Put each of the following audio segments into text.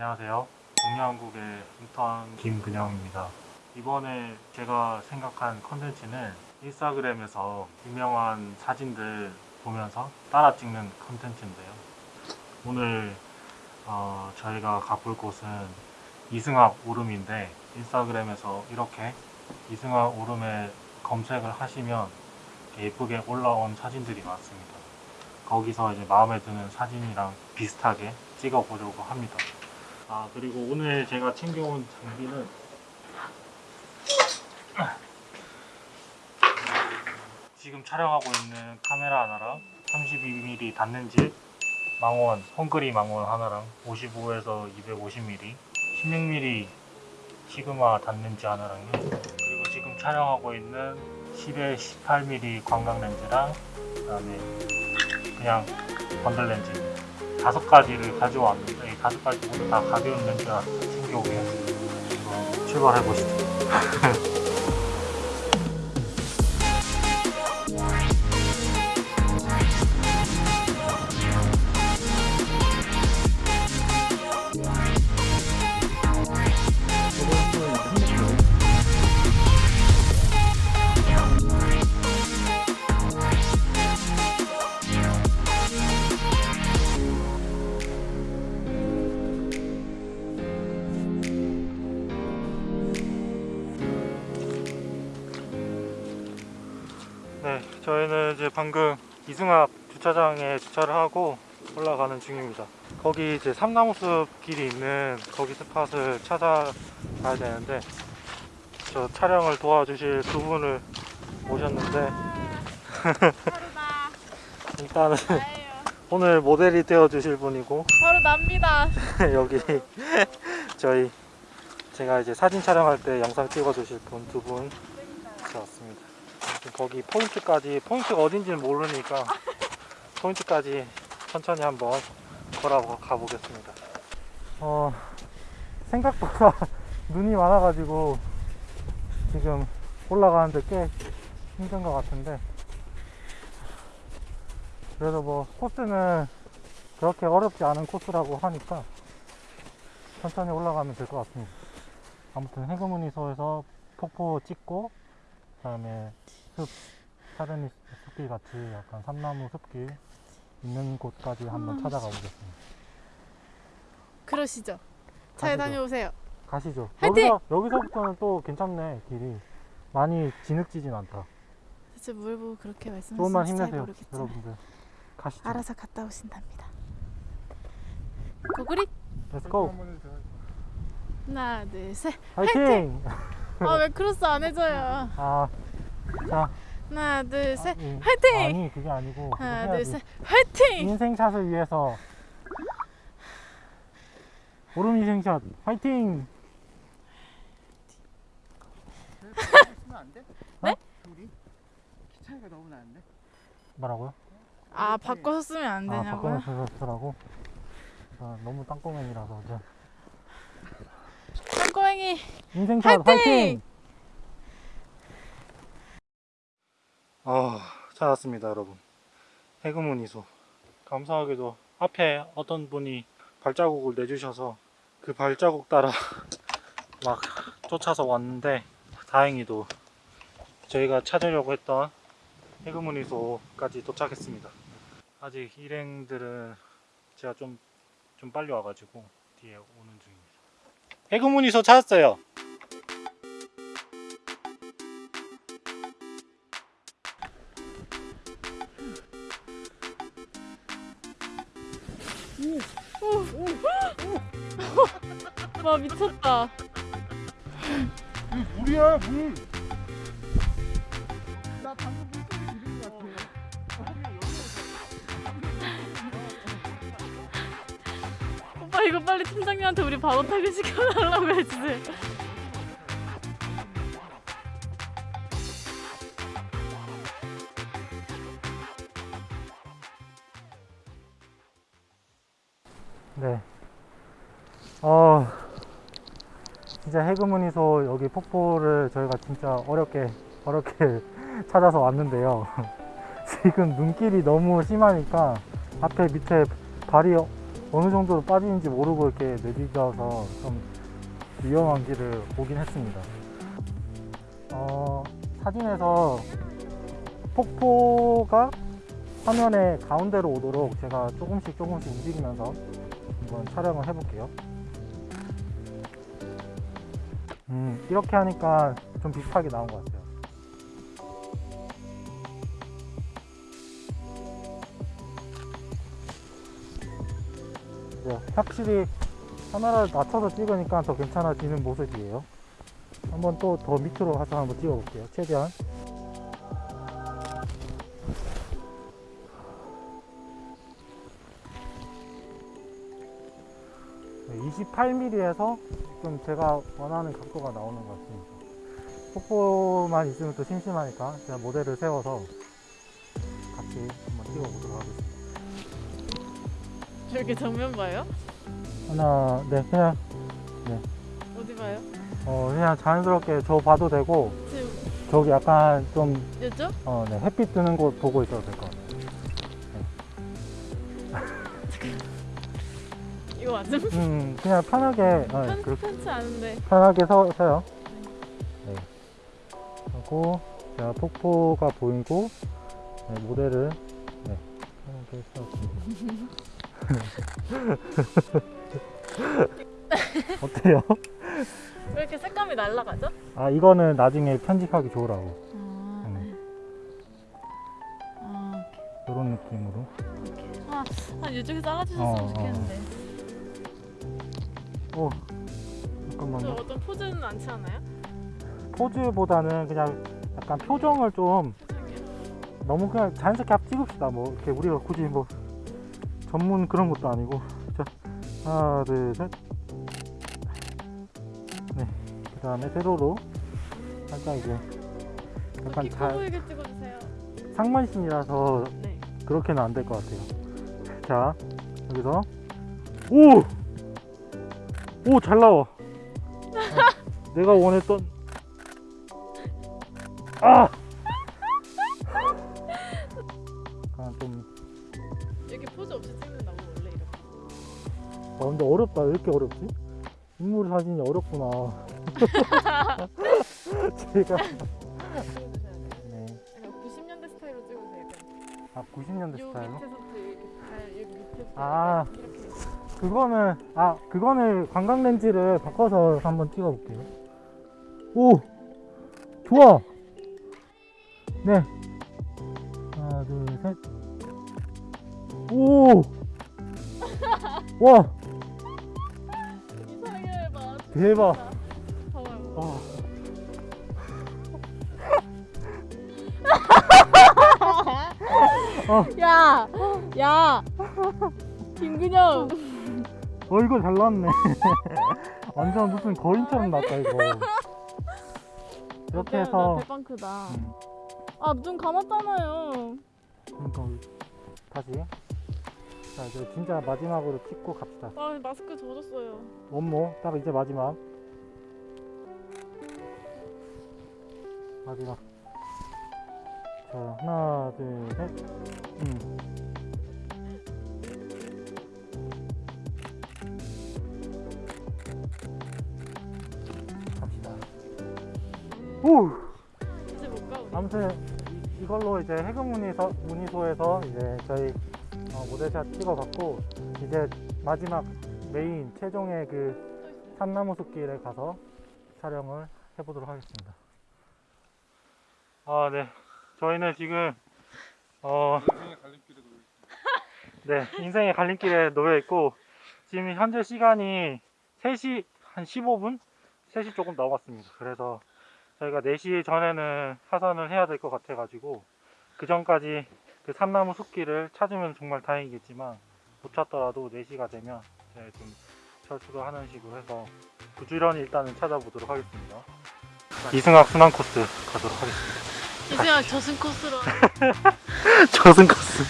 안녕하세요. 동양국의 인턴 김근영입니다. 이번에 제가 생각한 컨텐츠는 인스타그램에서 유명한 사진들 보면서 따라 찍는 컨텐츠인데요. 오늘 어, 저희가 가볼 곳은 이승합 오름인데 인스타그램에서 이렇게 이승합 오름에 검색을 하시면 예쁘게 올라온 사진들이 많습니다. 거기서 이제 마음에 드는 사진이랑 비슷하게 찍어 보려고 합니다. 아 그리고 오늘 제가 챙겨온 장비는 지금 촬영하고 있는 카메라 하나랑 32mm 닿는질 망원 헝그리 망원 하나랑 55에서 250mm 16mm 시그마 닿는지 하나랑요. 그리고 지금 촬영하고 있는 10에 18mm 관광 렌즈랑 그 다음에 그냥 번들 렌즈 다섯 가지를 가져왔는데 이 다섯 가지 모두 다 가벼운 렌즈라 챙겨오겠습니다. 출발해 보시죠. 저희는 이제 방금 이승합 주차장에 주차를 하고 올라가는 중입니다. 거기 이제 삼나무숲 길이 있는 거기 스팟을 찾아가야 되는데 저 촬영을 도와주실 두 분을 모셨는데 일단은. 오늘 모델이 되어주실 분이고 바로 납니다. 여기 저희 제가 이제 사진 촬영할 때 영상 찍어주실 분 두분 왔습니다. 거기 포인트까지 포인트가 어딘지는 모르니까 포인트까지 천천히 한번 걸어 가 보겠습니다. 어 생각보다 눈이 많아가지고 지금 올라가는데 꽤 힘든 것 같은데 그래도 뭐 코스는 그렇게 어렵지 않은 코스라고 하니까 천천히 올라가면 될 것 같습니다. 아무튼 해금문이소에서 폭포 찍고 그다음에 숲 사르니 숲길 같이 약간 삼나무 숲길 있는 곳까지 한번 음. 찾아가 보겠습니다. 그러시죠. 잘 가시죠. 다녀오세요. 가시죠. 화이팅! 여기서 여기서부터는 또 괜찮네 길이 많이 진흙지진 않다. 대체 뭘 보고 그렇게 조금만 말씀하시는지 잘 힘내세요, 모르겠지만 여러분들. 가시죠. 알아서 갔다 오신답니다. 고구리 Let's go. 하나 둘 셋. 화이팅! 아왜 크로스 안 해줘요? 아, 자, 하나 둘 셋. 아, 예. 화이팅! 아니 그게 아니고 하나 둘 해야지. 셋. 화이팅! 인생샷을 위해서 오름 인생샷 화이팅! 네? 차이가 너무 나는데? 뭐라고요? 아 바꿔서 쓰면 안아 되냐고요? 바꿔서 쓰라고? 아, 너무 땅콩맨이라서 땅꼬맹이 인생샷 화이팅! 화이팅! 아 찾았습니다 여러분 해금문이소 감사하게도 앞에 어떤 분이 발자국을 내주셔서 그 발자국 따라 막 쫓아서 왔는데 다행히도 저희가 찾으려고 했던 해금문이소까지 도착했습니다 아직 일행들은 제가 좀, 좀 빨리 와가지고 뒤에 오는 중입니다 해금문이소 찾았어요 와 미쳤다. 물이야 물! 아 이거 빨리 팀장님한테 우리 바로 타기 시켜달라고 해주세요. 네. 어, 진짜 해금문이소 여기 폭포를 저희가 진짜 어렵게, 어렵게 찾아서 왔는데요. 지금 눈길이 너무 심하니까 앞에 밑에 발이 어느 정도로 빠지는지 모르고 이렇게 내디뎌서 좀 위험한 길을 오긴 했습니다. 어, 사진에서 폭포가 화면의 가운데로 오도록 제가 조금씩 조금씩 움직이면서 한번 촬영을 해볼게요. 음, 이렇게 하니까 좀 비슷하게 나온 것 같아요. 네, 확실히 카메라를 낮춰서 찍으니까 더 괜찮아지는 모습이에요. 한번 또 더 밑으로 가서 한번 찍어볼게요. 최대한. 네, 28mm에서 좀 제가 원하는 각도가 나오는 것 같습니다. 폭포만 있으면 또 심심하니까 제가 모델을 세워서 같이 저렇게 정면 봐요? 하나, 네, 그냥, 어디 봐요? 어, 그냥 자연스럽게 저 봐도 되고, 지금 저기 약간 좀, 요쪽? 어, 네, 햇빛 뜨는 곳 보고 있어도 될 것 같아요. 이거 맞음? 음, 그냥 편하게, 어, 편, 그렇게 편치 않은데 편하게 서, 서요. 네. 하고, 제가 폭포가 보이고, 네, 모델을, 네, 편하게 세웠습니다. 어때요? 왜 이렇게 색감이 날라가죠? 아, 이거는 나중에 편집하기 좋으라고. 아, 네. 아, 이런 느낌으로. 아, 아 이쪽에 잘라주셨으면 어, 어. 좋겠는데 오, 저 잠깐만요. 어떤 포즈는 않지 않아요? 포즈보다는 그냥 약간 표정을 좀? 너무 그냥 자연스럽게 앞 찍읍시다. 뭐 이렇게 우리가 굳이 뭐 전문 그런 것도 아니고. 자, 하나, 둘, 셋. 네. 그 다음에 세로로 살짝 이제 약간 잘 상반신이라서 네 그렇게는 안 될 것 같아요. 자, 여기서 오! 오, 잘 나와. 아, 내가 원했던 아! 아, 근데 어렵다. 왜 이렇게 어렵지? 인물 사진이 어렵구나. 제가 네. 약간 90년대 스타일로 약간 아 90년대 요 스타일로? 아. 이렇게 그거는 아 그거는 관광 렌즈를 바꿔서 한번 찍어볼게요. 오 좋아. 네 하나 둘 셋. 오. 와 이상해 봐 대박. 봐봐요 와. 야! 야! 김근영! 어 이거 잘 나왔네. 완전 무슨 거인처럼 났다 이거. 이렇게 해서 나 대빵 크다 음, 아눈 감았잖아요 그러니까 다시 자 이제 진짜 마지막으로 찍고 갑시다. 아 마스크 젖었어요. 원모 딱 이제 마지막. 마지막. 자 하나 둘셋. 음. 갑시다. 오! 이제 못 가 우리 아무튼 이- 이걸로 이제 해금 문의소 문의소에서 이제 저희 어, 모델샷 찍어봤고 이제 마지막 메인 최종의 그 산나무 숲길에 가서 촬영을 해보도록 하겠습니다. 아, 네. 저희는 지금 어, 네, 인생의 갈림길에 놓여 있고 지금 현재 시간이 3시 한 15분? 3시 조금 넘었습니다. 그래서 저희가 4시 전에는 하산을 해야 될 것 같아 가지고 그 전까지 그 산나무 숲길을 찾으면 정말 다행이겠지만 못 찾더라도 4시가 되면 저희 좀 철수를 하는 식으로 해서 부지런히 일단은 찾아보도록 하겠습니다. 이승학 순환 코스 가도록 하겠습니다. 이제야 저승 코스로 저승 코스.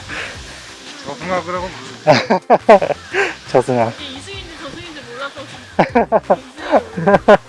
저승학을 하고 저승학. 이승인지 저승인지 몰라서